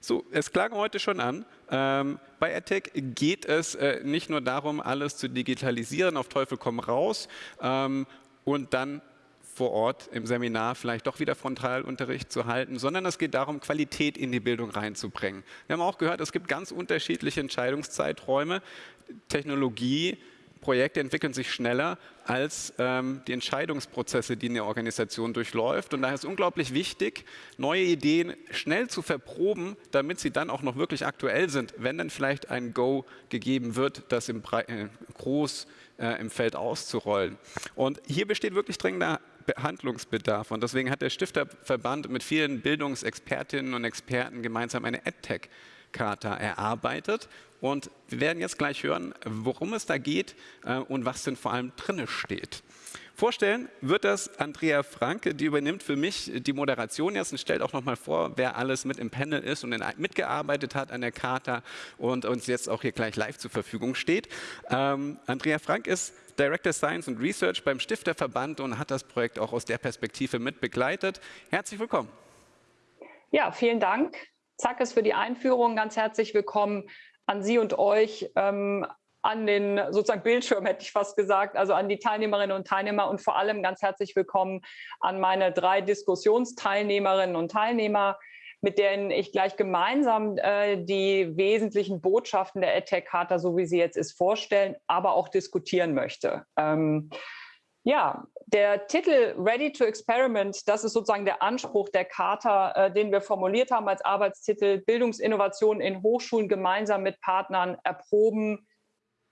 So, es klang heute schon an, ähm, bei EdTech geht es äh, nicht nur darum, alles zu digitalisieren, auf Teufel komm raus ähm, und dann vor Ort im Seminar vielleicht doch wieder Frontalunterricht zu halten, sondern es geht darum, Qualität in die Bildung reinzubringen. Wir haben auch gehört, es gibt ganz unterschiedliche Entscheidungszeiträume. Technologie Projekte entwickeln sich schneller als ähm, die Entscheidungsprozesse, die eine Organisation durchläuft. Und daher ist es unglaublich wichtig, neue Ideen schnell zu verproben, damit sie dann auch noch wirklich aktuell sind, wenn dann vielleicht ein Go gegeben wird, das im Bre äh, groß äh, im Feld auszurollen. Und hier besteht wirklich dringender Handlungsbedarf. Und deswegen hat der Stifterverband mit vielen Bildungsexpertinnen und Experten gemeinsam eine EdTech Charta erarbeitet. Und wir werden jetzt gleich hören, worum es da geht äh, und was denn vor allem drinne steht. Vorstellen wird das Andrea Franke, die übernimmt für mich die Moderation jetzt und stellt auch noch mal vor, wer alles mit im Panel ist und mitgearbeitet hat an der Charta und uns jetzt auch hier gleich live zur Verfügung steht. Ähm, Andrea Frank ist Director Science und Research beim Stifterverband und hat das Projekt auch aus der Perspektive mit begleitet. Herzlich willkommen. Ja, vielen Dank. Zackes für die Einführung. Ganz herzlich willkommen an Sie und euch, ähm, an den sozusagen Bildschirm, hätte ich fast gesagt, also an die Teilnehmerinnen und Teilnehmer und vor allem ganz herzlich willkommen an meine drei Diskussionsteilnehmerinnen und Teilnehmer, mit denen ich gleich gemeinsam äh, die wesentlichen Botschaften der EdTech-Charta, so wie sie jetzt ist, vorstellen, aber auch diskutieren möchte. Ähm, ja, der Titel Ready to Experiment, das ist sozusagen der Anspruch der Charta, äh, den wir formuliert haben als Arbeitstitel Bildungsinnovation in Hochschulen gemeinsam mit Partnern erproben,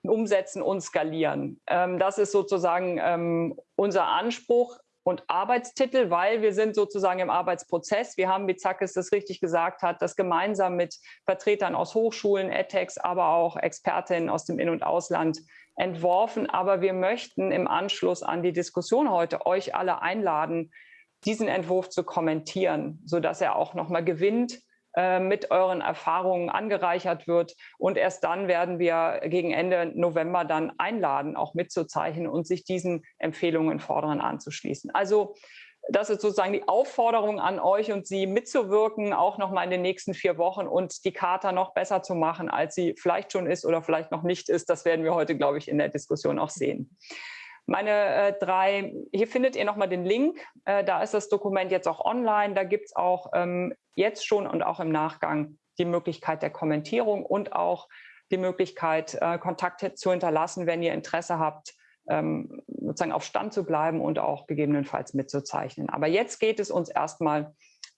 umsetzen und skalieren. Ähm, das ist sozusagen ähm, unser Anspruch und Arbeitstitel, weil wir sind sozusagen im Arbeitsprozess. Wir haben, wie Zackes das richtig gesagt hat, das gemeinsam mit Vertretern aus Hochschulen, EdTechs, aber auch Expertinnen aus dem In- und Ausland entworfen. Aber wir möchten im Anschluss an die Diskussion heute euch alle einladen, diesen Entwurf zu kommentieren, sodass er auch nochmal gewinnt, äh, mit euren Erfahrungen angereichert wird. Und erst dann werden wir gegen Ende November dann einladen, auch mitzuzeichnen und sich diesen Empfehlungen fordern anzuschließen. Also das ist sozusagen die Aufforderung an euch und Sie mitzuwirken, auch noch mal in den nächsten vier Wochen und die Charta noch besser zu machen, als sie vielleicht schon ist oder vielleicht noch nicht ist. Das werden wir heute, glaube ich, in der Diskussion auch sehen. Meine äh, drei, hier findet ihr nochmal den Link. Äh, da ist das Dokument jetzt auch online. Da gibt es auch ähm, jetzt schon und auch im Nachgang die Möglichkeit der Kommentierung und auch die Möglichkeit, äh, Kontakte zu hinterlassen, wenn ihr Interesse habt, ähm, sozusagen auf Stand zu bleiben und auch gegebenenfalls mitzuzeichnen. Aber jetzt geht es uns erstmal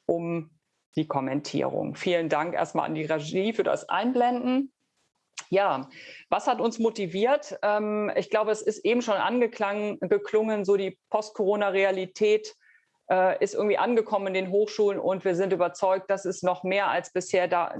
um die Kommentierung. Vielen Dank erstmal an die Regie für das Einblenden. Ja, was hat uns motiviert? Ähm, ich glaube, es ist eben schon angeklangen, geklungen, so die Post-Corona-Realität äh, ist irgendwie angekommen in den Hochschulen und wir sind überzeugt, dass es noch mehr als bisher da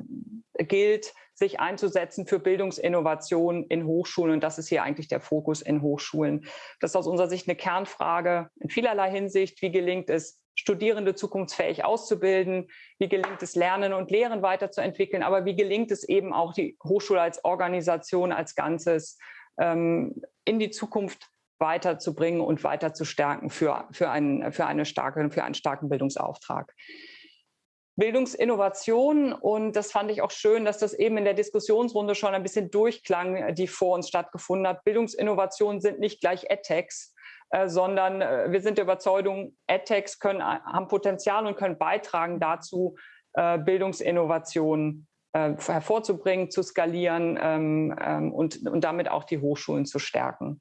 gilt, sich einzusetzen für Bildungsinnovation in Hochschulen. Und das ist hier eigentlich der Fokus in Hochschulen. Das ist aus unserer Sicht eine Kernfrage in vielerlei Hinsicht. Wie gelingt es, Studierende zukunftsfähig auszubilden? Wie gelingt es, Lernen und Lehren weiterzuentwickeln? Aber wie gelingt es eben auch, die Hochschule als Organisation, als Ganzes ähm, in die Zukunft weiterzubringen und weiter zu stärken für, für, einen, für, eine starke, für einen starken Bildungsauftrag. Bildungsinnovation. Und das fand ich auch schön, dass das eben in der Diskussionsrunde schon ein bisschen durchklang, die vor uns stattgefunden hat. Bildungsinnovationen sind nicht gleich EdTechs, äh, sondern äh, wir sind der Überzeugung, EdTechs können, haben Potenzial und können beitragen dazu, äh, Bildungsinnovationen äh, hervorzubringen, zu skalieren ähm, ähm, und, und damit auch die Hochschulen zu stärken.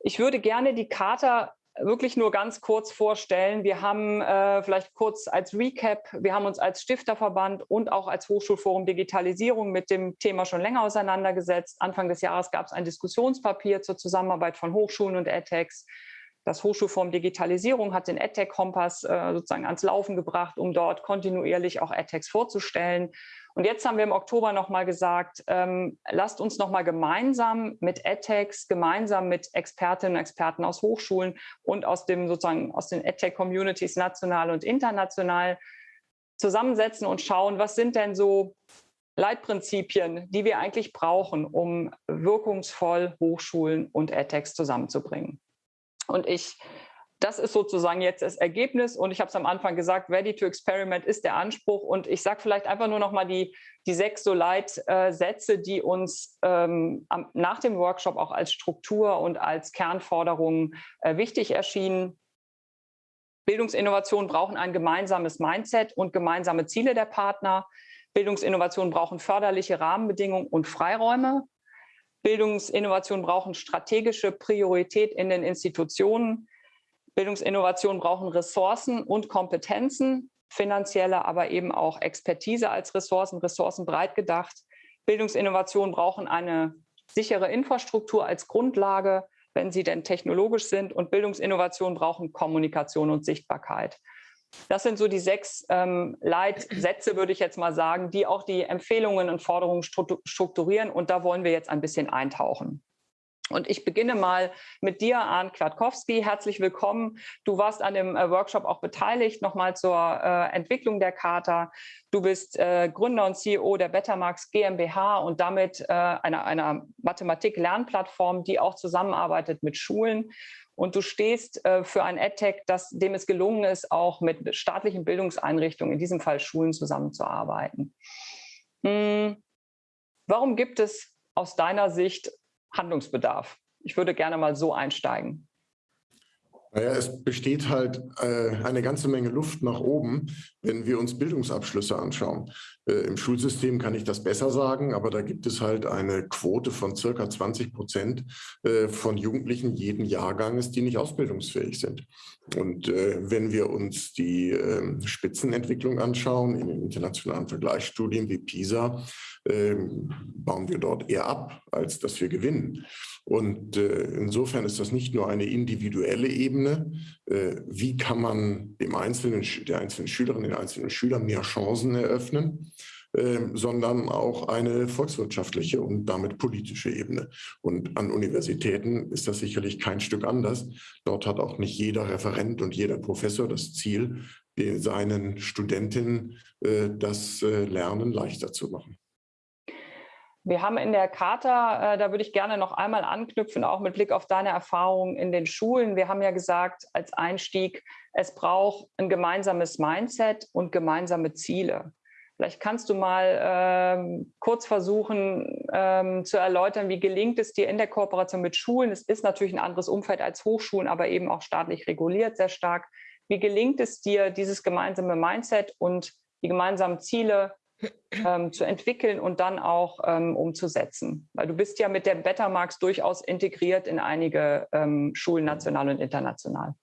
Ich würde gerne die Charta wirklich nur ganz kurz vorstellen. Wir haben äh, vielleicht kurz als Recap, wir haben uns als Stifterverband und auch als Hochschulforum Digitalisierung mit dem Thema schon länger auseinandergesetzt. Anfang des Jahres gab es ein Diskussionspapier zur Zusammenarbeit von Hochschulen und EdTechs. Das Hochschulforum Digitalisierung hat den EdTech-Kompass äh, sozusagen ans Laufen gebracht, um dort kontinuierlich auch EdTechs vorzustellen. Und jetzt haben wir im Oktober nochmal gesagt, ähm, lasst uns nochmal gemeinsam mit EdTechs, gemeinsam mit Expertinnen und Experten aus Hochschulen und aus dem sozusagen aus den EdTech-Communities national und international zusammensetzen und schauen, was sind denn so Leitprinzipien, die wir eigentlich brauchen, um wirkungsvoll Hochschulen und EdTechs zusammenzubringen. Und ich das ist sozusagen jetzt das Ergebnis und ich habe es am Anfang gesagt, ready to experiment ist der Anspruch und ich sage vielleicht einfach nur noch mal die, die sechs so Leitsätze, die uns ähm, nach dem Workshop auch als Struktur und als Kernforderungen äh, wichtig erschienen. Bildungsinnovationen brauchen ein gemeinsames Mindset und gemeinsame Ziele der Partner. Bildungsinnovationen brauchen förderliche Rahmenbedingungen und Freiräume. Bildungsinnovationen brauchen strategische Priorität in den Institutionen. Bildungsinnovationen brauchen Ressourcen und Kompetenzen, finanzielle, aber eben auch Expertise als Ressourcen, Ressourcen breit gedacht. Bildungsinnovationen brauchen eine sichere Infrastruktur als Grundlage, wenn sie denn technologisch sind. Und Bildungsinnovationen brauchen Kommunikation und Sichtbarkeit. Das sind so die sechs ähm, Leitsätze, würde ich jetzt mal sagen, die auch die Empfehlungen und Forderungen strukturieren. Und da wollen wir jetzt ein bisschen eintauchen. Und ich beginne mal mit dir, Arndt Kwiatkowski. Herzlich willkommen. Du warst an dem äh, Workshop auch beteiligt, nochmal zur äh, Entwicklung der Charta. Du bist äh, Gründer und CEO der Bettermarks GmbH und damit äh, einer, einer Mathematik-Lernplattform, die auch zusammenarbeitet mit Schulen. Und du stehst äh, für ein EdTech, das, dem es gelungen ist, auch mit staatlichen Bildungseinrichtungen, in diesem Fall Schulen, zusammenzuarbeiten. Hm. Warum gibt es aus deiner Sicht Handlungsbedarf? Ich würde gerne mal so einsteigen. Naja, es besteht halt äh, eine ganze Menge Luft nach oben, wenn wir uns Bildungsabschlüsse anschauen. Äh, Im Schulsystem kann ich das besser sagen, aber da gibt es halt eine Quote von circa 20 Prozent äh, von Jugendlichen jeden Jahrganges, die nicht ausbildungsfähig sind. Und äh, wenn wir uns die ähm, Spitzenentwicklung anschauen in den internationalen Vergleichsstudien wie PISA, bauen wir dort eher ab, als dass wir gewinnen. Und äh, insofern ist das nicht nur eine individuelle Ebene, äh, wie kann man dem einzelnen, der einzelnen Schülerin, den einzelnen Schülern mehr Chancen eröffnen, äh, sondern auch eine volkswirtschaftliche und damit politische Ebene. Und an Universitäten ist das sicherlich kein Stück anders. Dort hat auch nicht jeder Referent und jeder Professor das Ziel, seinen Studentinnen äh, das äh, Lernen leichter zu machen. Wir haben in der Charta, äh, da würde ich gerne noch einmal anknüpfen, auch mit Blick auf deine Erfahrungen in den Schulen. Wir haben ja gesagt, als Einstieg, es braucht ein gemeinsames Mindset und gemeinsame Ziele. Vielleicht kannst du mal ähm, kurz versuchen ähm, zu erläutern, wie gelingt es dir in der Kooperation mit Schulen? Es ist natürlich ein anderes Umfeld als Hochschulen, aber eben auch staatlich reguliert sehr stark. Wie gelingt es dir, dieses gemeinsame Mindset und die gemeinsamen Ziele ähm, zu entwickeln und dann auch ähm, umzusetzen. Weil du bist ja mit der Bettermarks durchaus integriert in einige ähm, Schulen, national und international.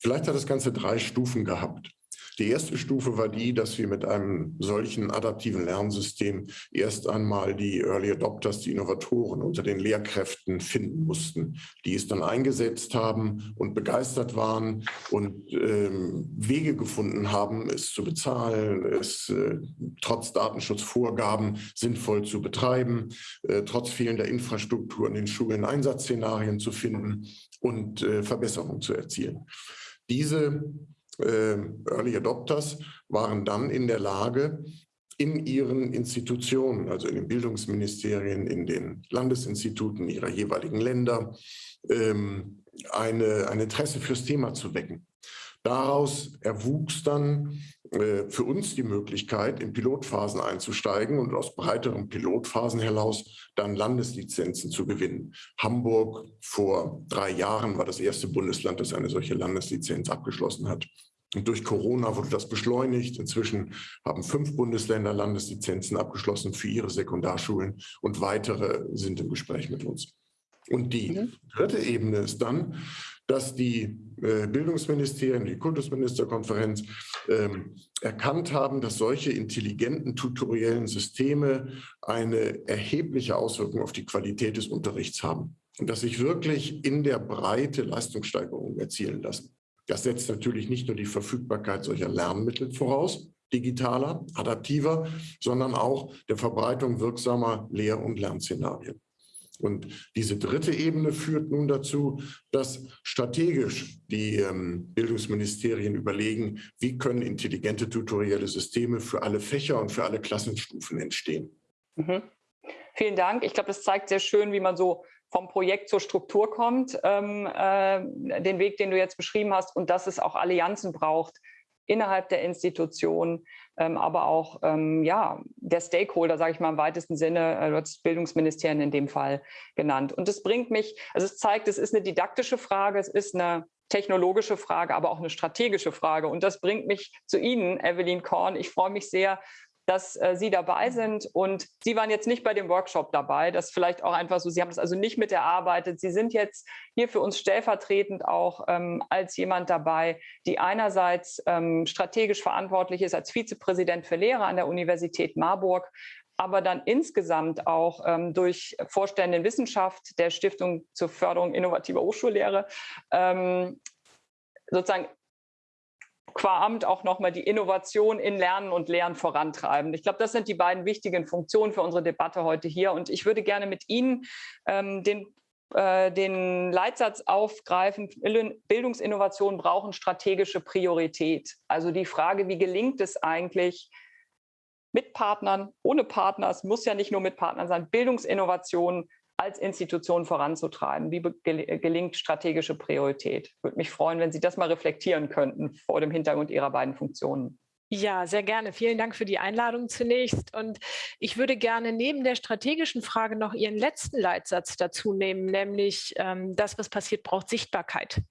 Vielleicht hat das Ganze drei Stufen gehabt. Die erste Stufe war die, dass wir mit einem solchen adaptiven Lernsystem erst einmal die Early Adopters, die Innovatoren unter den Lehrkräften finden mussten, die es dann eingesetzt haben und begeistert waren und ähm, Wege gefunden haben, es zu bezahlen, es äh, trotz Datenschutzvorgaben sinnvoll zu betreiben, äh, trotz fehlender Infrastruktur in den Schulen Einsatzszenarien zu finden und äh, Verbesserungen zu erzielen. Diese Early Adopters waren dann in der Lage, in ihren Institutionen, also in den Bildungsministerien, in den Landesinstituten ihrer jeweiligen Länder, ähm, eine, ein Interesse fürs Thema zu wecken. Daraus erwuchs dann für uns die Möglichkeit, in Pilotphasen einzusteigen und aus breiteren Pilotphasen heraus dann Landeslizenzen zu gewinnen. Hamburg vor drei Jahren war das erste Bundesland, das eine solche Landeslizenz abgeschlossen hat. Und durch Corona wurde das beschleunigt. Inzwischen haben fünf Bundesländer Landeslizenzen abgeschlossen für ihre Sekundarschulen und weitere sind im Gespräch mit uns. Und die mhm. dritte Ebene ist dann, dass die äh, Bildungsministerien, die Kultusministerkonferenz ähm, erkannt haben, dass solche intelligenten tutoriellen Systeme eine erhebliche Auswirkung auf die Qualität des Unterrichts haben und dass sich wirklich in der Breite Leistungssteigerungen erzielen lassen. Das setzt natürlich nicht nur die Verfügbarkeit solcher Lernmittel voraus, digitaler, adaptiver, sondern auch der Verbreitung wirksamer Lehr- und Lernszenarien. Und diese dritte Ebene führt nun dazu, dass strategisch die ähm, Bildungsministerien überlegen, wie können intelligente tutorielle Systeme für alle Fächer und für alle Klassenstufen entstehen. Mhm. Vielen Dank. Ich glaube, das zeigt sehr schön, wie man so vom Projekt zur Struktur kommt, ähm, äh, den Weg, den du jetzt beschrieben hast, und dass es auch Allianzen braucht innerhalb der Institution, ähm, aber auch ähm, ja, der Stakeholder, sage ich mal im weitesten Sinne, äh, du hast Bildungsministerien in dem Fall genannt. Und das bringt mich, also es zeigt, es ist eine didaktische Frage, es ist eine technologische Frage, aber auch eine strategische Frage. Und das bringt mich zu Ihnen, Evelyn Korn. Ich freue mich sehr, dass äh, Sie dabei sind. Und Sie waren jetzt nicht bei dem Workshop dabei. Das vielleicht auch einfach so, Sie haben das also nicht mit erarbeitet. Sie sind jetzt hier für uns stellvertretend auch ähm, als jemand dabei, die einerseits ähm, strategisch verantwortlich ist als Vizepräsident für Lehrer an der Universität Marburg, aber dann insgesamt auch ähm, durch Vorstände in Wissenschaft der Stiftung zur Förderung innovativer Hochschullehre ähm, sozusagen qua Amt auch nochmal die Innovation in Lernen und Lehren vorantreiben. Ich glaube, das sind die beiden wichtigen Funktionen für unsere Debatte heute hier. Und ich würde gerne mit Ihnen ähm, den äh, den Leitsatz aufgreifen, Bildungsinnovationen brauchen strategische Priorität. Also die Frage, wie gelingt es eigentlich, mit Partnern, ohne Partner, es muss ja nicht nur mit Partnern sein, Bildungsinnovationen als Institution voranzutreiben? Wie gelingt strategische Priorität? Würde mich freuen, wenn Sie das mal reflektieren könnten vor dem Hintergrund Ihrer beiden Funktionen. Ja, sehr gerne. Vielen Dank für die Einladung zunächst. Und ich würde gerne neben der strategischen Frage noch Ihren letzten Leitsatz dazu nehmen, nämlich ähm, das, was passiert, braucht Sichtbarkeit.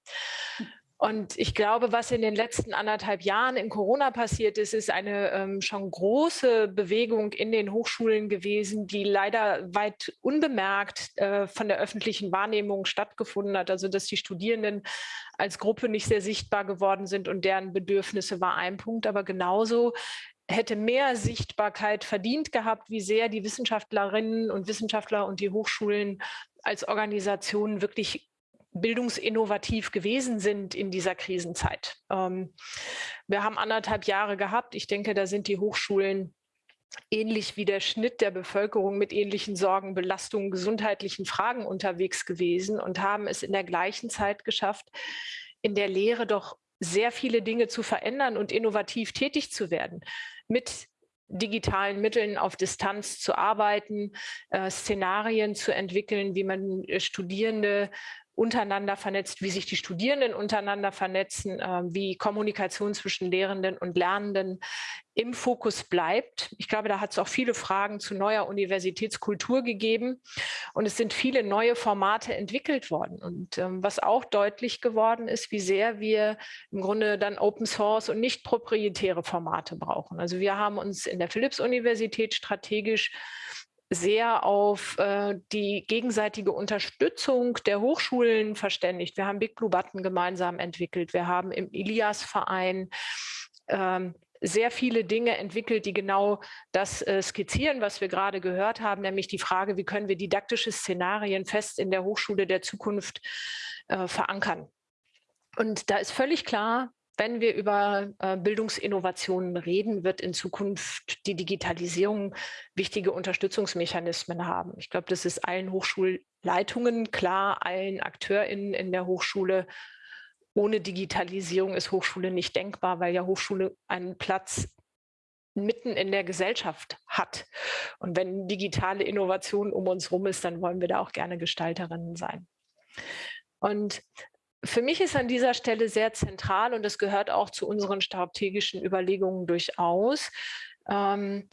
Und ich glaube, was in den letzten anderthalb Jahren in Corona passiert ist, ist eine ähm, schon große Bewegung in den Hochschulen gewesen, die leider weit unbemerkt äh, von der öffentlichen Wahrnehmung stattgefunden hat. Also dass die Studierenden als Gruppe nicht sehr sichtbar geworden sind und deren Bedürfnisse war ein Punkt. Aber genauso hätte mehr Sichtbarkeit verdient gehabt, wie sehr die Wissenschaftlerinnen und Wissenschaftler und die Hochschulen als Organisationen wirklich bildungsinnovativ gewesen sind in dieser Krisenzeit. Ähm, wir haben anderthalb Jahre gehabt. Ich denke, da sind die Hochschulen ähnlich wie der Schnitt der Bevölkerung mit ähnlichen Sorgen, Belastungen, gesundheitlichen Fragen unterwegs gewesen und haben es in der gleichen Zeit geschafft, in der Lehre doch sehr viele Dinge zu verändern und innovativ tätig zu werden. Mit digitalen Mitteln auf Distanz zu arbeiten, äh, Szenarien zu entwickeln, wie man äh, Studierende untereinander vernetzt, wie sich die Studierenden untereinander vernetzen, äh, wie Kommunikation zwischen Lehrenden und Lernenden im Fokus bleibt. Ich glaube, da hat es auch viele Fragen zu neuer Universitätskultur gegeben und es sind viele neue Formate entwickelt worden. Und ähm, was auch deutlich geworden ist, wie sehr wir im Grunde dann Open Source und nicht proprietäre Formate brauchen. Also wir haben uns in der Philipps-Universität strategisch sehr auf äh, die gegenseitige Unterstützung der Hochschulen verständigt. Wir haben Big Blue Button gemeinsam entwickelt. Wir haben im Ilias-Verein ähm, sehr viele Dinge entwickelt, die genau das äh, skizzieren, was wir gerade gehört haben, nämlich die Frage, wie können wir didaktische Szenarien fest in der Hochschule der Zukunft äh, verankern. Und da ist völlig klar, wenn wir über äh, Bildungsinnovationen reden, wird in Zukunft die Digitalisierung wichtige Unterstützungsmechanismen haben. Ich glaube, das ist allen Hochschulleitungen klar, allen AkteurInnen in der Hochschule. Ohne Digitalisierung ist Hochschule nicht denkbar, weil ja Hochschule einen Platz mitten in der Gesellschaft hat. Und wenn digitale Innovation um uns herum ist, dann wollen wir da auch gerne Gestalterinnen sein. Und für mich ist an dieser Stelle sehr zentral und das gehört auch zu unseren strategischen Überlegungen durchaus, ähm,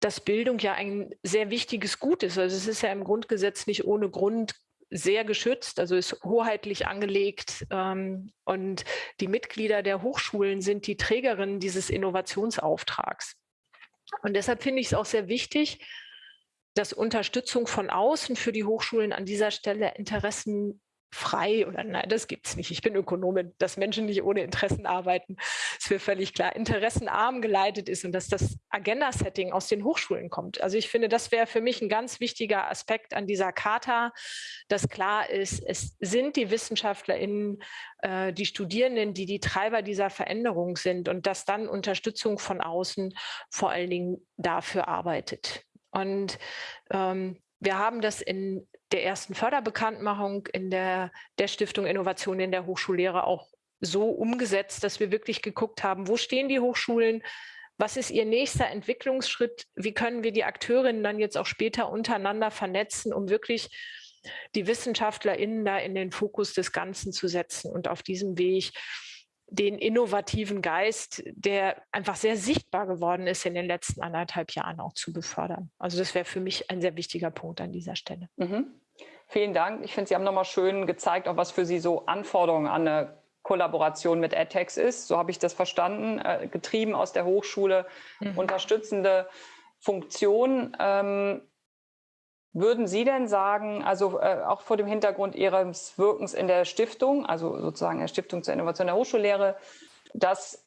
dass Bildung ja ein sehr wichtiges Gut ist. Also es ist ja im Grundgesetz nicht ohne Grund sehr geschützt, also ist hoheitlich angelegt ähm, und die Mitglieder der Hochschulen sind die Trägerinnen dieses Innovationsauftrags. Und deshalb finde ich es auch sehr wichtig, dass Unterstützung von außen für die Hochschulen an dieser Stelle Interessen frei oder nein, das gibt es nicht. Ich bin Ökonomin, dass Menschen nicht ohne Interessen arbeiten, ist mir völlig klar. Interessenarm geleitet ist und dass das Agenda-Setting aus den Hochschulen kommt. Also ich finde, das wäre für mich ein ganz wichtiger Aspekt an dieser Charta, dass klar ist, es sind die WissenschaftlerInnen, äh, die Studierenden, die die Treiber dieser Veränderung sind und dass dann Unterstützung von außen vor allen Dingen dafür arbeitet. Und ähm, wir haben das in der ersten Förderbekanntmachung in der, der Stiftung Innovation in der Hochschullehre auch so umgesetzt, dass wir wirklich geguckt haben, wo stehen die Hochschulen, was ist ihr nächster Entwicklungsschritt, wie können wir die Akteurinnen dann jetzt auch später untereinander vernetzen, um wirklich die WissenschaftlerInnen da in den Fokus des Ganzen zu setzen und auf diesem Weg den innovativen Geist, der einfach sehr sichtbar geworden ist in den letzten anderthalb Jahren auch zu befördern. Also das wäre für mich ein sehr wichtiger Punkt an dieser Stelle. Mhm. Vielen Dank. Ich finde, Sie haben nochmal schön gezeigt, auch was für Sie so Anforderungen an eine Kollaboration mit edTechs ist. So habe ich das verstanden. Äh, getrieben aus der Hochschule, mhm. unterstützende Funktion. Ähm, würden Sie denn sagen, also äh, auch vor dem Hintergrund Ihres Wirkens in der Stiftung, also sozusagen der Stiftung zur Innovation der Hochschullehre, dass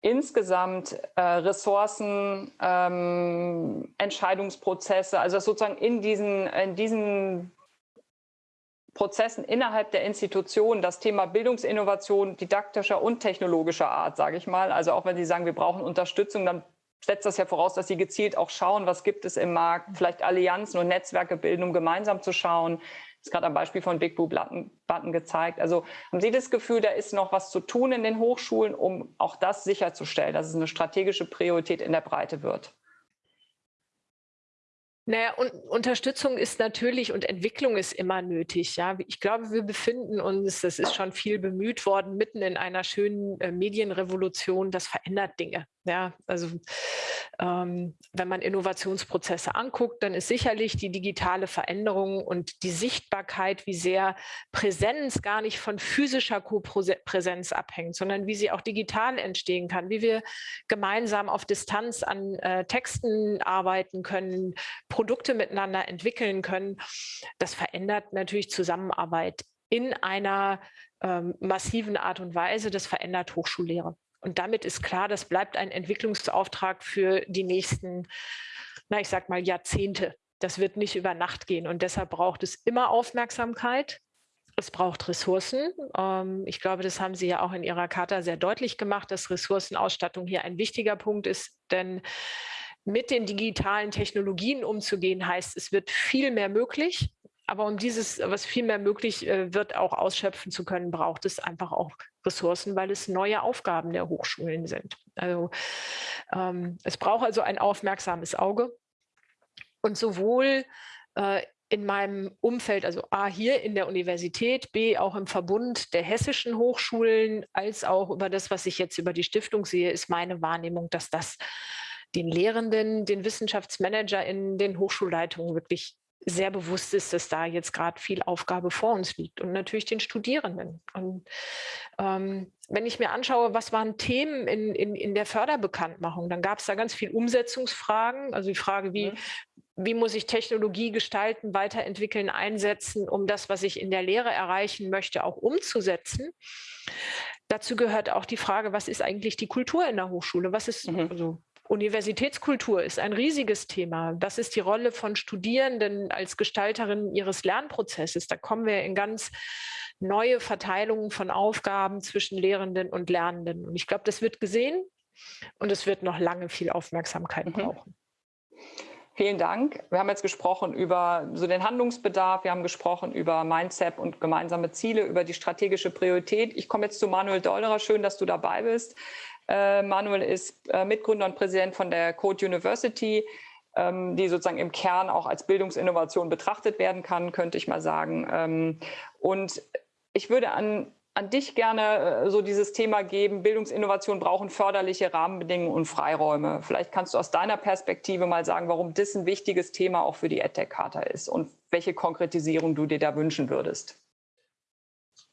insgesamt äh, Ressourcen, ähm, Entscheidungsprozesse, also sozusagen in diesen, in diesen Prozessen innerhalb der Institution das Thema Bildungsinnovation didaktischer und technologischer Art, sage ich mal. Also auch wenn Sie sagen, wir brauchen Unterstützung, dann setzt das ja voraus, dass Sie gezielt auch schauen, was gibt es im Markt, vielleicht Allianzen und Netzwerke bilden, um gemeinsam zu schauen, ist gerade am Beispiel von Big Blue Button, Button gezeigt. Also haben Sie das Gefühl, da ist noch was zu tun in den Hochschulen, um auch das sicherzustellen, dass es eine strategische Priorität in der Breite wird? Naja, und Unterstützung ist natürlich und Entwicklung ist immer nötig. Ja, ich glaube, wir befinden uns, das ist schon viel bemüht worden, mitten in einer schönen äh, Medienrevolution. Das verändert Dinge. Ja, also ähm, wenn man Innovationsprozesse anguckt, dann ist sicherlich die digitale Veränderung und die Sichtbarkeit, wie sehr Präsenz gar nicht von physischer Kopräsenz abhängt, sondern wie sie auch digital entstehen kann, wie wir gemeinsam auf Distanz an äh, Texten arbeiten können, Produkte miteinander entwickeln können. Das verändert natürlich Zusammenarbeit in einer ähm, massiven Art und Weise. Das verändert Hochschullehre. Und damit ist klar, das bleibt ein Entwicklungsauftrag für die nächsten, na, ich sag mal, Jahrzehnte. Das wird nicht über Nacht gehen. Und deshalb braucht es immer Aufmerksamkeit. Es braucht Ressourcen. Ähm, ich glaube, das haben Sie ja auch in Ihrer Charta sehr deutlich gemacht, dass Ressourcenausstattung hier ein wichtiger Punkt ist. Denn mit den digitalen Technologien umzugehen, heißt, es wird viel mehr möglich. Aber um dieses, was viel mehr möglich äh, wird, auch ausschöpfen zu können, braucht es einfach auch Ressourcen, weil es neue Aufgaben der Hochschulen sind. Also ähm, es braucht also ein aufmerksames Auge. Und sowohl äh, in meinem Umfeld, also A hier in der Universität, B auch im Verbund der hessischen Hochschulen, als auch über das, was ich jetzt über die Stiftung sehe, ist meine Wahrnehmung, dass das den Lehrenden, den Wissenschaftsmanager in den Hochschulleitungen wirklich sehr bewusst ist, dass da jetzt gerade viel Aufgabe vor uns liegt und natürlich den Studierenden. Und ähm, wenn ich mir anschaue, was waren Themen in, in, in der Förderbekanntmachung, dann gab es da ganz viel Umsetzungsfragen, also die Frage, wie, mhm. wie muss ich Technologie gestalten, weiterentwickeln, einsetzen, um das, was ich in der Lehre erreichen möchte, auch umzusetzen. Dazu gehört auch die Frage, was ist eigentlich die Kultur in der Hochschule? Was ist, mhm. also Universitätskultur ist ein riesiges Thema. Was ist die Rolle von Studierenden als Gestalterinnen ihres Lernprozesses? Da kommen wir in ganz neue Verteilungen von Aufgaben zwischen Lehrenden und Lernenden. Und ich glaube, das wird gesehen und es wird noch lange viel Aufmerksamkeit mhm. brauchen. Vielen Dank. Wir haben jetzt gesprochen über so den Handlungsbedarf, wir haben gesprochen über Mindset und gemeinsame Ziele, über die strategische Priorität. Ich komme jetzt zu Manuel Dollerer. Schön, dass du dabei bist. Äh, Manuel ist äh, Mitgründer und Präsident von der Code University, ähm, die sozusagen im Kern auch als Bildungsinnovation betrachtet werden kann, könnte ich mal sagen. Ähm, und ich würde an, an dich gerne äh, so dieses Thema geben, Bildungsinnovation brauchen förderliche Rahmenbedingungen und Freiräume. Vielleicht kannst du aus deiner Perspektive mal sagen, warum das ein wichtiges Thema auch für die EdTech-Charta ist und welche Konkretisierung du dir da wünschen würdest.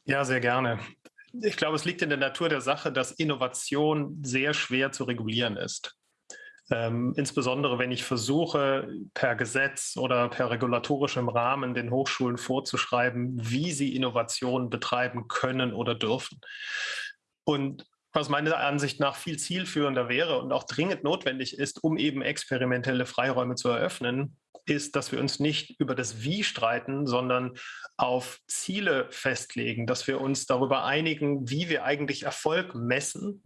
Ja, sehr gerne ich glaube, es liegt in der Natur der Sache, dass Innovation sehr schwer zu regulieren ist. Ähm, insbesondere wenn ich versuche, per Gesetz oder per regulatorischem Rahmen den Hochschulen vorzuschreiben, wie sie Innovation betreiben können oder dürfen. Und was meiner Ansicht nach viel zielführender wäre und auch dringend notwendig ist, um eben experimentelle Freiräume zu eröffnen, ist, dass wir uns nicht über das Wie streiten, sondern auf Ziele festlegen, dass wir uns darüber einigen, wie wir eigentlich Erfolg messen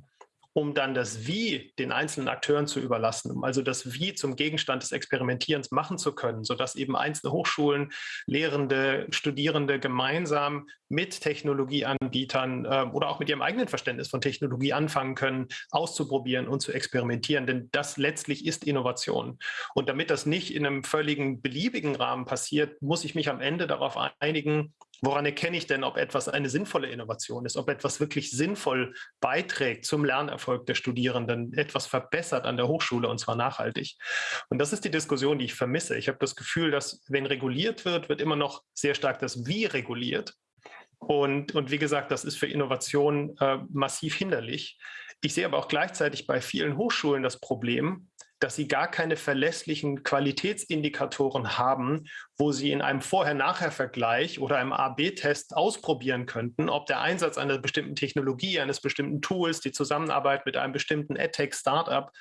um dann das Wie den einzelnen Akteuren zu überlassen, um also das Wie zum Gegenstand des Experimentierens machen zu können, sodass eben einzelne Hochschulen, Lehrende, Studierende gemeinsam mit Technologieanbietern äh, oder auch mit ihrem eigenen Verständnis von Technologie anfangen können, auszuprobieren und zu experimentieren. Denn das letztlich ist Innovation. Und damit das nicht in einem völligen beliebigen Rahmen passiert, muss ich mich am Ende darauf einigen, Woran erkenne ich denn, ob etwas eine sinnvolle Innovation ist, ob etwas wirklich sinnvoll beiträgt zum Lernerfolg der Studierenden, etwas verbessert an der Hochschule und zwar nachhaltig? Und das ist die Diskussion, die ich vermisse. Ich habe das Gefühl, dass wenn reguliert wird, wird immer noch sehr stark das Wie reguliert. Und, und wie gesagt, das ist für Innovation äh, massiv hinderlich. Ich sehe aber auch gleichzeitig bei vielen Hochschulen das Problem, dass sie gar keine verlässlichen Qualitätsindikatoren haben, wo sie in einem Vorher-Nachher-Vergleich oder einem A-B-Test ausprobieren könnten, ob der Einsatz einer bestimmten Technologie, eines bestimmten Tools, die Zusammenarbeit mit einem bestimmten EdTech-Startup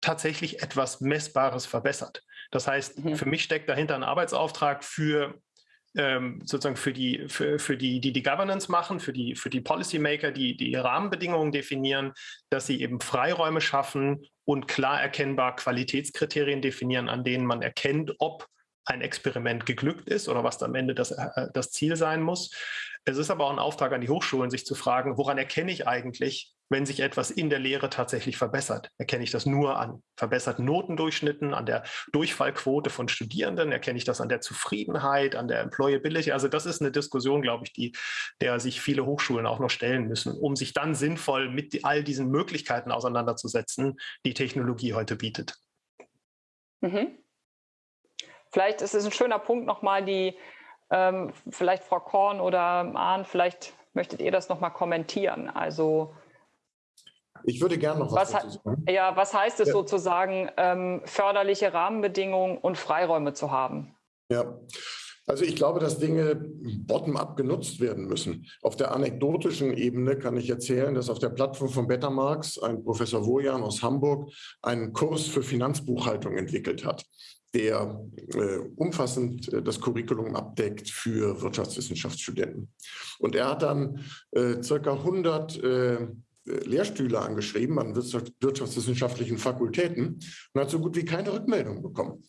tatsächlich etwas Messbares verbessert. Das heißt, mhm. für mich steckt dahinter ein Arbeitsauftrag für ähm, sozusagen für die, für, für die, die die Governance machen, für die, für die Policymaker, die die Rahmenbedingungen definieren, dass sie eben Freiräume schaffen und klar erkennbar Qualitätskriterien definieren, an denen man erkennt, ob ein Experiment geglückt ist oder was am Ende das, äh, das Ziel sein muss. Es ist aber auch ein Auftrag an die Hochschulen, sich zu fragen, woran erkenne ich eigentlich, wenn sich etwas in der Lehre tatsächlich verbessert? Erkenne ich das nur an verbesserten Notendurchschnitten, an der Durchfallquote von Studierenden? Erkenne ich das an der Zufriedenheit, an der Employability? Also das ist eine Diskussion, glaube ich, die, der sich viele Hochschulen auch noch stellen müssen, um sich dann sinnvoll mit all diesen Möglichkeiten auseinanderzusetzen, die Technologie heute bietet. Mhm. Vielleicht ist es ein schöner Punkt, nochmal die ähm, vielleicht Frau Korn oder Ahn, vielleicht möchtet ihr das nochmal kommentieren. Also ich würde gerne noch was, was dazu sagen. Ja, was heißt es ja. sozusagen, ähm, förderliche Rahmenbedingungen und Freiräume zu haben? Ja, also ich glaube, dass Dinge bottom-up genutzt werden müssen. Auf der anekdotischen Ebene kann ich erzählen, dass auf der Plattform von Bettermarks ein Professor Wojan aus Hamburg einen Kurs für Finanzbuchhaltung entwickelt hat der äh, umfassend äh, das Curriculum abdeckt für Wirtschaftswissenschaftsstudenten. Und er hat dann äh, circa 100 äh, Lehrstühle angeschrieben an wirtschaftswissenschaftlichen Fakultäten und hat so gut wie keine Rückmeldung bekommen.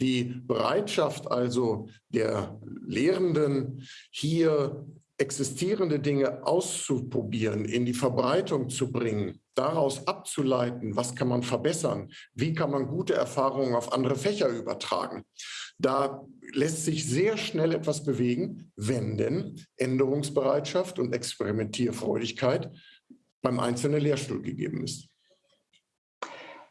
Die Bereitschaft also der Lehrenden, hier existierende Dinge auszuprobieren, in die Verbreitung zu bringen, daraus abzuleiten, was kann man verbessern, wie kann man gute Erfahrungen auf andere Fächer übertragen. Da lässt sich sehr schnell etwas bewegen, wenn denn Änderungsbereitschaft und Experimentierfreudigkeit beim einzelnen Lehrstuhl gegeben ist.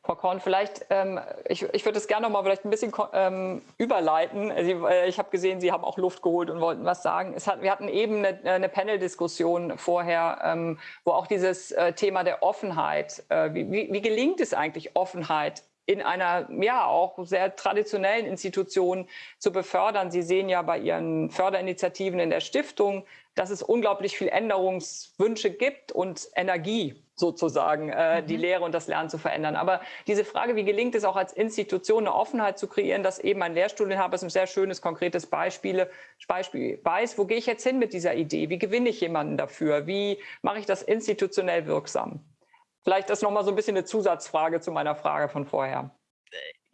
Frau Korn, vielleicht, ähm, ich, ich würde es gerne noch mal vielleicht ein bisschen ähm, überleiten. Sie, äh, ich habe gesehen, Sie haben auch Luft geholt und wollten was sagen. Hat, wir hatten eben eine, eine Panel-Diskussion vorher, ähm, wo auch dieses äh, Thema der Offenheit, äh, wie, wie, wie gelingt es eigentlich, Offenheit in einer ja auch sehr traditionellen Institution zu befördern. Sie sehen ja bei Ihren Förderinitiativen in der Stiftung, dass es unglaublich viel Änderungswünsche gibt und Energie sozusagen, äh, mhm. die Lehre und das Lernen zu verändern. Aber diese Frage, wie gelingt es auch als Institution eine Offenheit zu kreieren, dass eben ein Lehrstuhlinhaber, ist ein sehr schönes, konkretes Beispiel, Beispiel weiß, wo gehe ich jetzt hin mit dieser Idee? Wie gewinne ich jemanden dafür? Wie mache ich das institutionell wirksam? Vielleicht ist noch mal so ein bisschen eine Zusatzfrage zu meiner Frage von vorher.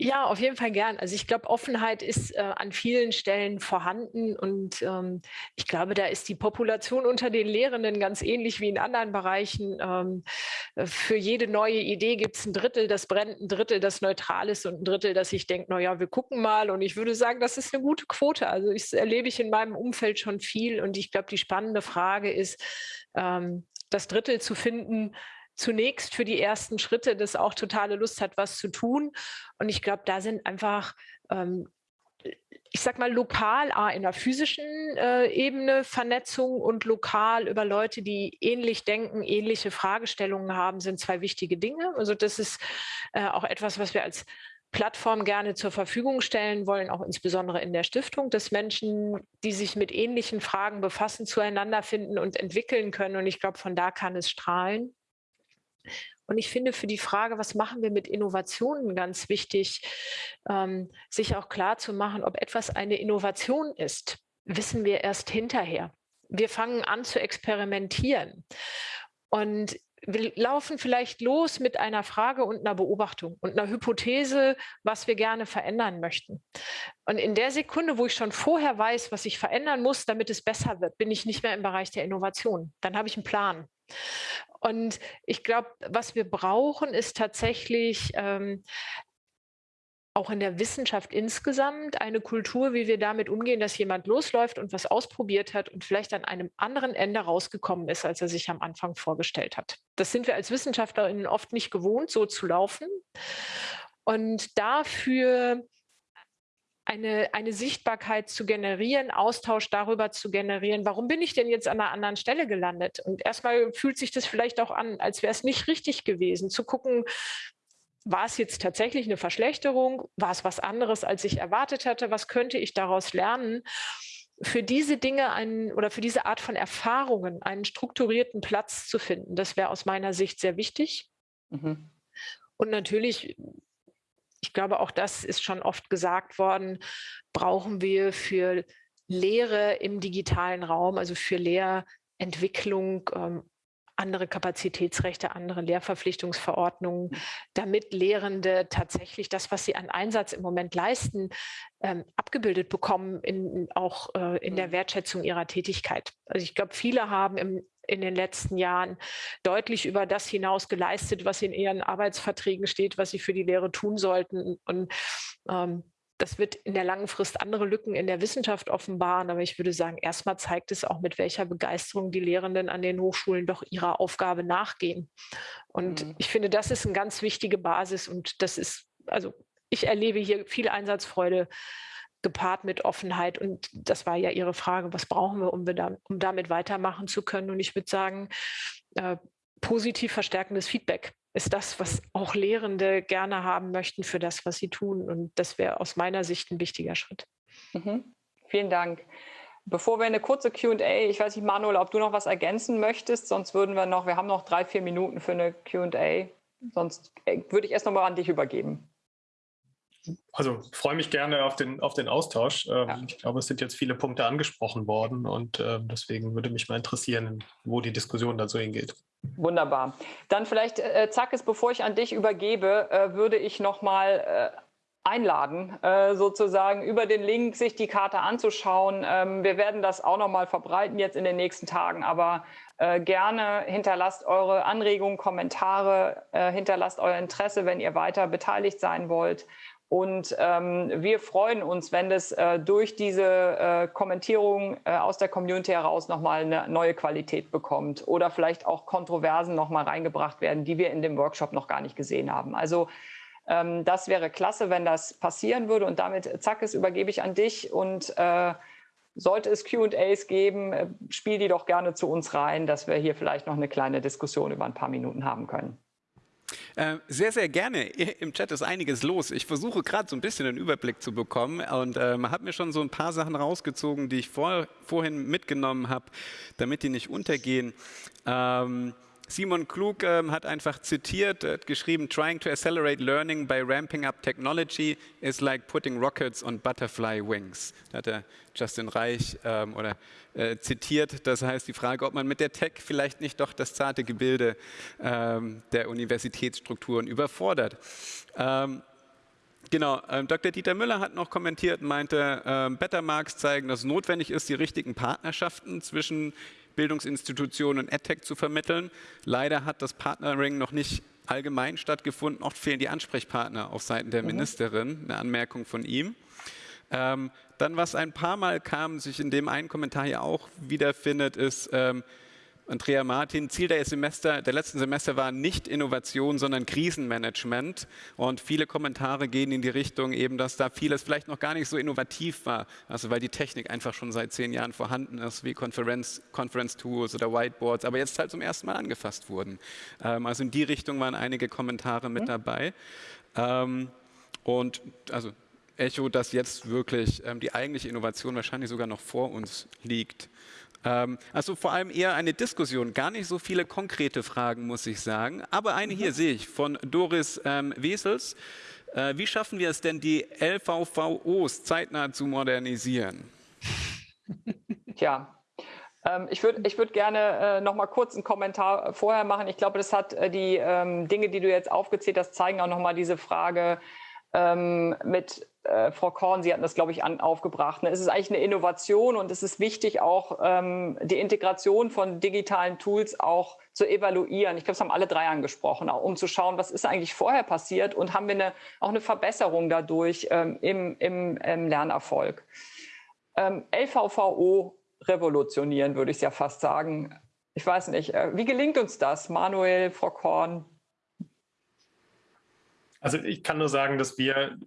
Ja, auf jeden Fall gern. Also ich glaube, Offenheit ist äh, an vielen Stellen vorhanden und ähm, ich glaube, da ist die Population unter den Lehrenden ganz ähnlich wie in anderen Bereichen. Ähm, für jede neue Idee gibt es ein Drittel, das brennt, ein Drittel, das neutral ist und ein Drittel, das ich denke, naja, wir gucken mal. Und ich würde sagen, das ist eine gute Quote. Also ich erlebe ich in meinem Umfeld schon viel und ich glaube, die spannende Frage ist, ähm, das Drittel zu finden, zunächst für die ersten Schritte, das auch totale Lust hat, was zu tun. Und ich glaube, da sind einfach ähm, ich sag mal, lokal ah, in der physischen äh, Ebene Vernetzung und lokal über Leute, die ähnlich denken, ähnliche Fragestellungen haben, sind zwei wichtige Dinge. Also das ist äh, auch etwas, was wir als Plattform gerne zur Verfügung stellen wollen, auch insbesondere in der Stiftung, dass Menschen, die sich mit ähnlichen Fragen befassen, zueinander finden und entwickeln können. Und ich glaube, von da kann es strahlen. Und ich finde für die Frage, was machen wir mit Innovationen, ganz wichtig, ähm, sich auch klar zu machen, ob etwas eine Innovation ist, wissen wir erst hinterher. Wir fangen an zu experimentieren. Und wir laufen vielleicht los mit einer Frage und einer Beobachtung und einer Hypothese, was wir gerne verändern möchten. Und in der Sekunde, wo ich schon vorher weiß, was ich verändern muss, damit es besser wird, bin ich nicht mehr im Bereich der Innovation. Dann habe ich einen Plan. Und ich glaube, was wir brauchen, ist tatsächlich ähm, auch in der Wissenschaft insgesamt eine Kultur, wie wir damit umgehen, dass jemand losläuft und was ausprobiert hat und vielleicht an einem anderen Ende rausgekommen ist, als er sich am Anfang vorgestellt hat. Das sind wir als Wissenschaftlerinnen oft nicht gewohnt, so zu laufen. Und dafür eine, eine Sichtbarkeit zu generieren, Austausch darüber zu generieren, warum bin ich denn jetzt an einer anderen Stelle gelandet? Und erstmal fühlt sich das vielleicht auch an, als wäre es nicht richtig gewesen, zu gucken, war es jetzt tatsächlich eine Verschlechterung? War es was anderes, als ich erwartet hatte? Was könnte ich daraus lernen? Für diese Dinge einen, oder für diese Art von Erfahrungen einen strukturierten Platz zu finden, das wäre aus meiner Sicht sehr wichtig. Mhm. Und natürlich, ich glaube, auch das ist schon oft gesagt worden, brauchen wir für Lehre im digitalen Raum, also für Lehrentwicklung, ähm, andere Kapazitätsrechte, andere Lehrverpflichtungsverordnungen, damit Lehrende tatsächlich das, was sie an Einsatz im Moment leisten, ähm, abgebildet bekommen, in, auch äh, in der mhm. Wertschätzung ihrer Tätigkeit. Also ich glaube, viele haben im, in den letzten Jahren deutlich über das hinaus geleistet, was in ihren Arbeitsverträgen steht, was sie für die Lehre tun sollten. Und ähm, das wird in der langen Frist andere Lücken in der Wissenschaft offenbaren. Aber ich würde sagen, erstmal zeigt es auch, mit welcher Begeisterung die Lehrenden an den Hochschulen doch ihrer Aufgabe nachgehen. Und mhm. ich finde, das ist eine ganz wichtige Basis. Und das ist, also ich erlebe hier viel Einsatzfreude gepaart mit Offenheit. Und das war ja Ihre Frage, was brauchen wir, um, wir da, um damit weitermachen zu können? Und ich würde sagen, äh, positiv verstärkendes Feedback ist das, was auch Lehrende gerne haben möchten für das, was sie tun. Und das wäre aus meiner Sicht ein wichtiger Schritt. Mhm. Vielen Dank. Bevor wir eine kurze Q&A, ich weiß nicht, Manuel, ob du noch was ergänzen möchtest, sonst würden wir noch, wir haben noch drei, vier Minuten für eine Q&A, sonst äh, würde ich erst noch mal an dich übergeben. Also freue mich gerne auf den, auf den Austausch. Ähm, ja. Ich glaube, es sind jetzt viele Punkte angesprochen worden und äh, deswegen würde mich mal interessieren, wo die Diskussion dazu hingeht. Wunderbar. Dann vielleicht, äh, Zackes, bevor ich an dich übergebe, äh, würde ich noch mal äh, einladen, äh, sozusagen über den Link sich die Karte anzuschauen. Ähm, wir werden das auch noch mal verbreiten jetzt in den nächsten Tagen, aber äh, gerne hinterlasst eure Anregungen, Kommentare, äh, hinterlasst euer Interesse, wenn ihr weiter beteiligt sein wollt. Und ähm, wir freuen uns, wenn das äh, durch diese äh, Kommentierung äh, aus der Community heraus nochmal eine neue Qualität bekommt oder vielleicht auch Kontroversen nochmal reingebracht werden, die wir in dem Workshop noch gar nicht gesehen haben. Also ähm, das wäre klasse, wenn das passieren würde. Und damit, zack, es übergebe ich an dich. Und äh, sollte es Q&As geben, äh, spiel die doch gerne zu uns rein, dass wir hier vielleicht noch eine kleine Diskussion über ein paar Minuten haben können. Äh, sehr, sehr gerne. Im Chat ist einiges los. Ich versuche gerade so ein bisschen einen Überblick zu bekommen und ähm, habe mir schon so ein paar Sachen rausgezogen, die ich vor, vorhin mitgenommen habe, damit die nicht untergehen. Ähm, Simon Klug ähm, hat einfach zitiert, hat geschrieben, trying to accelerate learning by ramping up technology is like putting rockets on butterfly wings. Da hat er Justin Reich ähm, oder, äh, zitiert. Das heißt, die Frage, ob man mit der Tech vielleicht nicht doch das zarte Gebilde ähm, der Universitätsstrukturen überfordert. Ähm, Genau, ähm, Dr. Dieter Müller hat noch kommentiert, meinte, ähm, Bettermarks zeigen, dass es notwendig ist, die richtigen Partnerschaften zwischen Bildungsinstitutionen und EdTech zu vermitteln. Leider hat das Partnering noch nicht allgemein stattgefunden. Oft fehlen die Ansprechpartner auf Seiten der mhm. Ministerin. Eine Anmerkung von ihm. Ähm, dann, was ein paar Mal kam, sich in dem einen Kommentar hier auch wiederfindet, ist, ähm, Andrea Martin, Ziel der, Semester, der letzten Semester war nicht Innovation, sondern Krisenmanagement. Und viele Kommentare gehen in die Richtung eben, dass da vieles vielleicht noch gar nicht so innovativ war. Also weil die Technik einfach schon seit zehn Jahren vorhanden ist, wie Conference, Conference Tools oder Whiteboards, aber jetzt halt zum ersten Mal angefasst wurden. Ähm, also in die Richtung waren einige Kommentare mit mhm. dabei. Ähm, und also Echo, dass jetzt wirklich ähm, die eigentliche Innovation wahrscheinlich sogar noch vor uns liegt. Ähm, also vor allem eher eine Diskussion, gar nicht so viele konkrete Fragen, muss ich sagen. Aber eine hier mhm. sehe ich von Doris ähm, Wesels. Äh, wie schaffen wir es denn, die LVVOs zeitnah zu modernisieren? Tja, Ähm, ich würde ich würd gerne äh, noch mal kurz einen Kommentar vorher machen. Ich glaube, das hat äh, die ähm, Dinge, die du jetzt aufgezählt hast, zeigen auch noch mal diese Frage ähm, mit äh, Frau Korn, Sie hatten das, glaube ich, an, aufgebracht. Ne? Es ist eigentlich eine Innovation und es ist wichtig, auch ähm, die Integration von digitalen Tools auch zu evaluieren. Ich glaube, das haben alle drei angesprochen, auch um zu schauen, was ist eigentlich vorher passiert und haben wir eine, auch eine Verbesserung dadurch ähm, im, im, im, Lernerfolg. Ähm, LVVO revolutionieren, würde ich ja fast sagen. Ich weiß nicht, äh, wie gelingt uns das, Manuel, Frau Korn? Also ich kann nur sagen, dass wir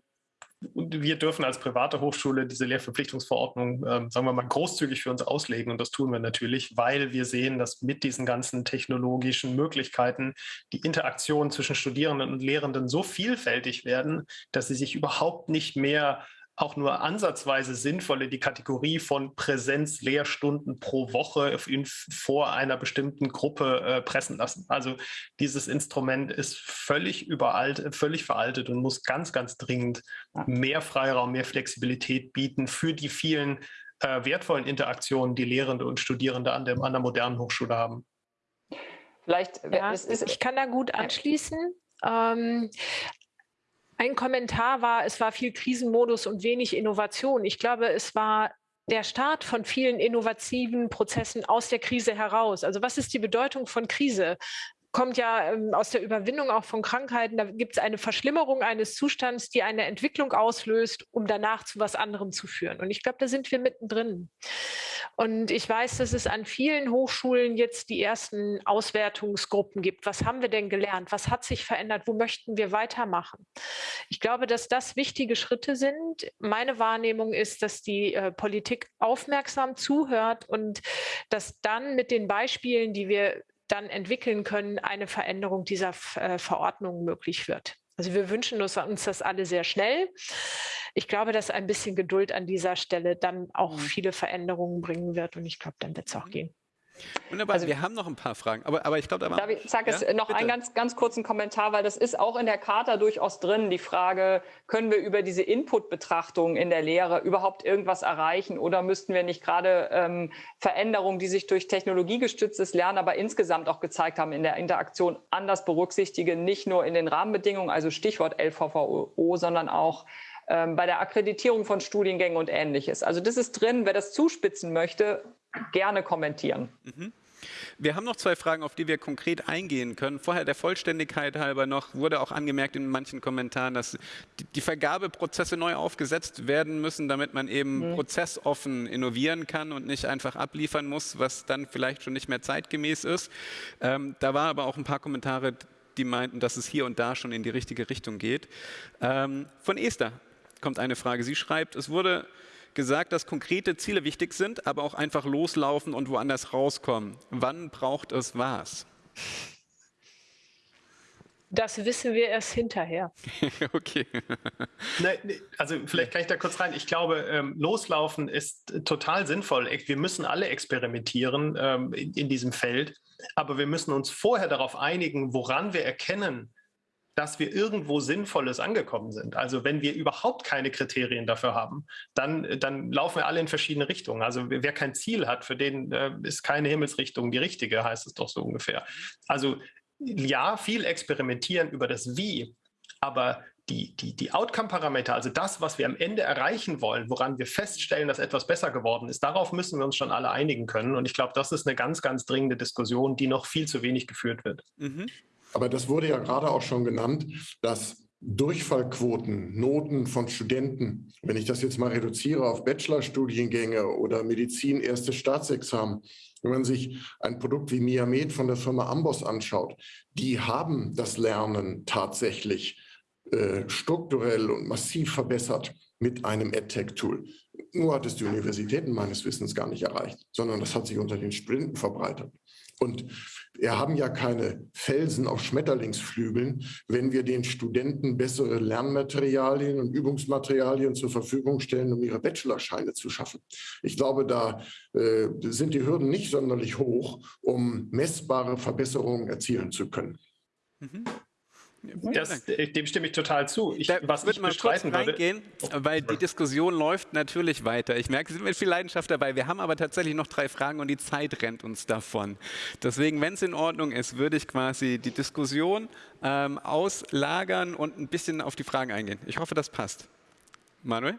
wir dürfen als private Hochschule diese Lehrverpflichtungsverordnung, äh, sagen wir mal, großzügig für uns auslegen. Und das tun wir natürlich, weil wir sehen, dass mit diesen ganzen technologischen Möglichkeiten die Interaktionen zwischen Studierenden und Lehrenden so vielfältig werden, dass sie sich überhaupt nicht mehr auch nur ansatzweise sinnvoll in die Kategorie von Präsenzlehrstunden pro Woche in, vor einer bestimmten Gruppe äh, pressen lassen. Also dieses Instrument ist völlig überalt, völlig veraltet und muss ganz, ganz dringend mehr Freiraum, mehr Flexibilität bieten für die vielen äh, wertvollen Interaktionen, die Lehrende und Studierende an, dem, an der modernen Hochschule haben. Vielleicht, ja, ich kann da gut anschließen. Ähm, ein Kommentar war, es war viel Krisenmodus und wenig Innovation. Ich glaube, es war der Start von vielen innovativen Prozessen aus der Krise heraus. Also was ist die Bedeutung von Krise? Kommt ja ähm, aus der Überwindung auch von Krankheiten. Da gibt es eine Verschlimmerung eines Zustands, die eine Entwicklung auslöst, um danach zu was anderem zu führen. Und ich glaube, da sind wir mittendrin. Und ich weiß, dass es an vielen Hochschulen jetzt die ersten Auswertungsgruppen gibt. Was haben wir denn gelernt? Was hat sich verändert? Wo möchten wir weitermachen? Ich glaube, dass das wichtige Schritte sind. Meine Wahrnehmung ist, dass die äh, Politik aufmerksam zuhört und dass dann mit den Beispielen, die wir dann entwickeln können, eine Veränderung dieser äh, Verordnung möglich wird. Also wir wünschen uns, uns das alle sehr schnell. Ich glaube, dass ein bisschen Geduld an dieser Stelle dann auch mhm. viele Veränderungen bringen wird und ich glaube, dann wird es auch mhm. gehen. Wunderbar, also, wir haben noch ein paar Fragen, aber, aber ich glaube, da war... Darf ich sage ja? es noch Bitte. einen ganz, ganz kurzen Kommentar, weil das ist auch in der Charta durchaus drin, die Frage, können wir über diese Input-Betrachtung in der Lehre überhaupt irgendwas erreichen oder müssten wir nicht gerade ähm, Veränderungen, die sich durch technologiegestütztes Lernen, aber insgesamt auch gezeigt haben in der Interaktion, anders berücksichtigen, nicht nur in den Rahmenbedingungen, also Stichwort LVVO, sondern auch ähm, bei der Akkreditierung von Studiengängen und Ähnliches. Also das ist drin, wer das zuspitzen möchte, gerne kommentieren. Mhm. Wir haben noch zwei Fragen, auf die wir konkret eingehen können. Vorher der Vollständigkeit halber noch, wurde auch angemerkt in manchen Kommentaren, dass die Vergabeprozesse neu aufgesetzt werden müssen, damit man eben mhm. prozessoffen innovieren kann und nicht einfach abliefern muss, was dann vielleicht schon nicht mehr zeitgemäß ist. Ähm, da waren aber auch ein paar Kommentare, die meinten, dass es hier und da schon in die richtige Richtung geht. Ähm, von Esther kommt eine Frage. Sie schreibt, es wurde gesagt, dass konkrete Ziele wichtig sind, aber auch einfach loslaufen und woanders rauskommen. Wann braucht es was? Das wissen wir erst hinterher. okay. Ne, also vielleicht kann ich da kurz rein. Ich glaube, ähm, loslaufen ist total sinnvoll. Wir müssen alle experimentieren ähm, in, in, diesem Feld, aber wir müssen uns vorher darauf einigen, woran wir erkennen, dass wir irgendwo Sinnvolles angekommen sind. Also wenn wir überhaupt keine Kriterien dafür haben, dann, dann laufen wir alle in verschiedene Richtungen. Also wer kein Ziel hat, für den äh, ist keine Himmelsrichtung die richtige, heißt es doch so ungefähr. Also ja, viel experimentieren über das Wie, aber die, die, die Outcome-Parameter, also das, was wir am Ende erreichen wollen, woran wir feststellen, dass etwas besser geworden ist, darauf müssen wir uns schon alle einigen können. Und ich glaube, das ist eine ganz, ganz dringende Diskussion, die noch viel zu wenig geführt wird. Mhm. Aber das wurde ja gerade auch schon genannt, dass Durchfallquoten, Noten von Studenten, wenn ich das jetzt mal reduziere auf Bachelorstudiengänge oder Medizin, erstes Staatsexamen, wenn man sich ein Produkt wie Miamed von der Firma Amboss anschaut, die haben das Lernen tatsächlich äh, strukturell und massiv verbessert mit einem EdTech-Tool. Nur hat es die Universitäten meines Wissens gar nicht erreicht, sondern das hat sich unter den Sprinten verbreitet. Und wir haben ja keine Felsen auf Schmetterlingsflügeln, wenn wir den Studenten bessere Lernmaterialien und Übungsmaterialien zur Verfügung stellen, um ihre Bachelorscheine zu schaffen. Ich glaube, da äh, sind die Hürden nicht sonderlich hoch, um messbare Verbesserungen erzielen zu können. Mhm. Das, dem stimme ich total zu. Ich, da was ich mal kurz reingehen, würde, weil die Diskussion läuft natürlich weiter. Ich merke, Sie sind mit viel Leidenschaft dabei. Wir haben aber tatsächlich noch drei Fragen und die Zeit rennt uns davon. Deswegen, wenn es in Ordnung ist, würde ich quasi die Diskussion ähm, auslagern und ein bisschen auf die Fragen eingehen. Ich hoffe, das passt. Manuel?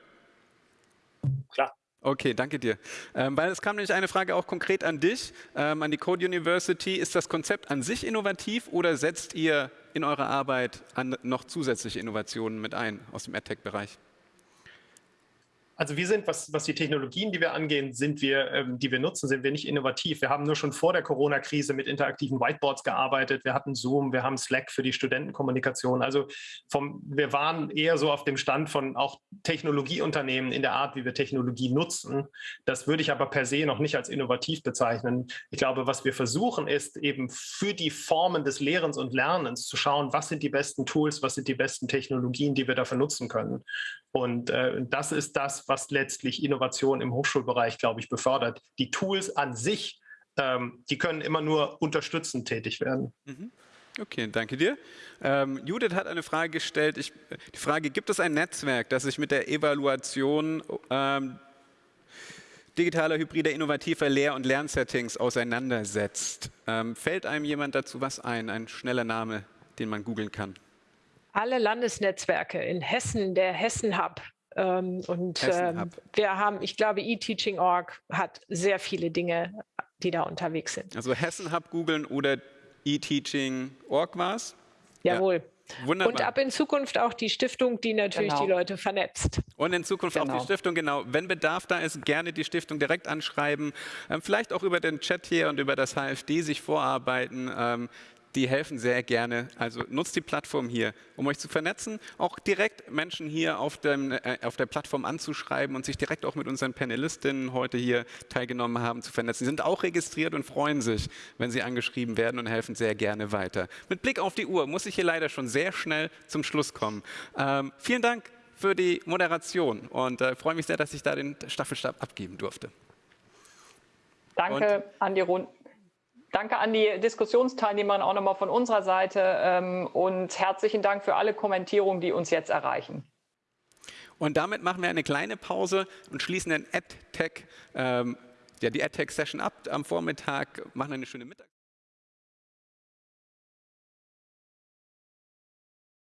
Klar. Okay, danke dir. Ähm, weil es kam nämlich eine Frage auch konkret an dich, ähm, an die Code University. Ist das Konzept an sich innovativ oder setzt ihr in eurer Arbeit an noch zusätzliche Innovationen mit ein aus dem AdTech-Bereich? Also wir sind, was, was die Technologien, die wir angehen, sind wir, ähm, die wir nutzen, sind wir nicht innovativ. Wir haben nur schon vor der Corona-Krise mit interaktiven Whiteboards gearbeitet. Wir hatten Zoom, wir haben Slack für die Studentenkommunikation. Also vom, wir waren eher so auf dem Stand von auch Technologieunternehmen in der Art, wie wir Technologie nutzen. Das würde ich aber per se noch nicht als innovativ bezeichnen. Ich glaube, was wir versuchen, ist eben für die Formen des Lehrens und Lernens zu schauen, was sind die besten Tools, was sind die besten Technologien, die wir dafür nutzen können. Und äh, das ist das, was letztlich Innovation im Hochschulbereich, glaube ich, befördert. Die Tools an sich, ähm, die können immer nur unterstützend tätig werden. Mhm. Okay, danke dir. Ähm, Judith hat eine Frage gestellt. Ich, die Frage, gibt es ein Netzwerk, das sich mit der Evaluation ähm, digitaler, hybrider, innovativer Lehr- und Lernsettings auseinandersetzt? Ähm, fällt einem jemand dazu was ein, ein schneller Name, den man googeln kann? Alle Landesnetzwerke in Hessen, der Hessen Hub. Ähm, und Hessen ähm, wir haben, ich glaube, eTeaching.org hat sehr viele Dinge, die da unterwegs sind. Also Hessen Hub googeln oder eTeaching.org war es? Jawohl. Ja. Wunderbar. Und ab in Zukunft auch die Stiftung, die natürlich genau. die Leute vernetzt. Und in Zukunft genau. auch die genau. Stiftung, genau. Wenn Bedarf da ist, gerne die Stiftung direkt anschreiben. Ähm, vielleicht auch über den Chat hier und über das HFD sich vorarbeiten. Ähm, die helfen sehr gerne. Also nutzt die Plattform hier, um euch zu vernetzen, auch direkt Menschen hier auf, dem, äh, auf der Plattform anzuschreiben und sich direkt auch mit unseren Panelistinnen heute hier teilgenommen haben zu vernetzen. Sie sind auch registriert und freuen sich, wenn sie angeschrieben werden und helfen sehr gerne weiter. Mit Blick auf die Uhr muss ich hier leider schon sehr schnell zum Schluss kommen. Ähm, vielen Dank für die Moderation und äh, freue mich sehr, dass ich da den Staffelstab abgeben durfte. Danke und an die Runde. Danke an die Diskussionsteilnehmer auch nochmal von unserer Seite ähm, und herzlichen Dank für alle Kommentierungen, die uns jetzt erreichen. Und damit machen wir eine kleine Pause und schließen den AdTech, ähm, ja, die AdTech-Session ab am Vormittag, machen eine schöne Mittag.